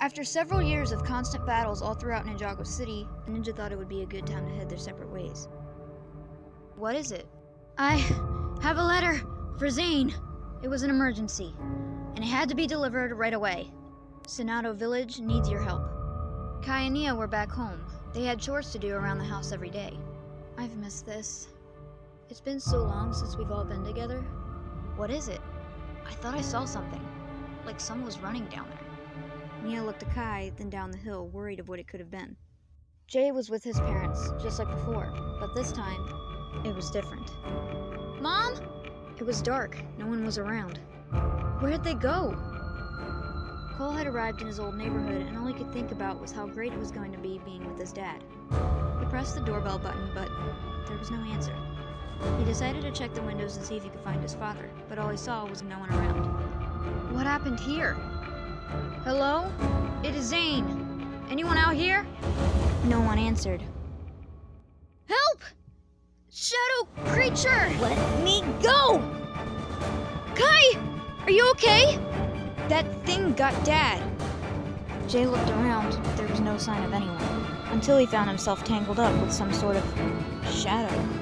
After several years of constant battles all throughout Ninjago City, the Ninja thought it would be a good time to head their separate ways. What is it? I have a letter for Zane. It was an emergency, and it had to be delivered right away. Sonato Village needs your help. Kai and Nya were back home. They had chores to do around the house every day. I've missed this. It's been so long since we've all been together. What is it? I thought I saw something. Like someone was running down there. Nya looked at Kai, then down the hill, worried of what it could have been. Jay was with his parents, just like before, but this time, it was different. Mom? It was dark. No one was around. Where'd they go? Cole had arrived in his old neighborhood, and all he could think about was how great it was going to be being with his dad. He pressed the doorbell button, but there was no answer. He decided to check the windows and see if he could find his father, but all he saw was no one around. What happened here? Hello? It is Zane. Anyone out here? No one answered. Help! Shadow creature! Let me go! Kai! Are you okay? That thing got Dad. Jay looked around, but there was no sign of anyone, until he found himself tangled up with some sort of shadow.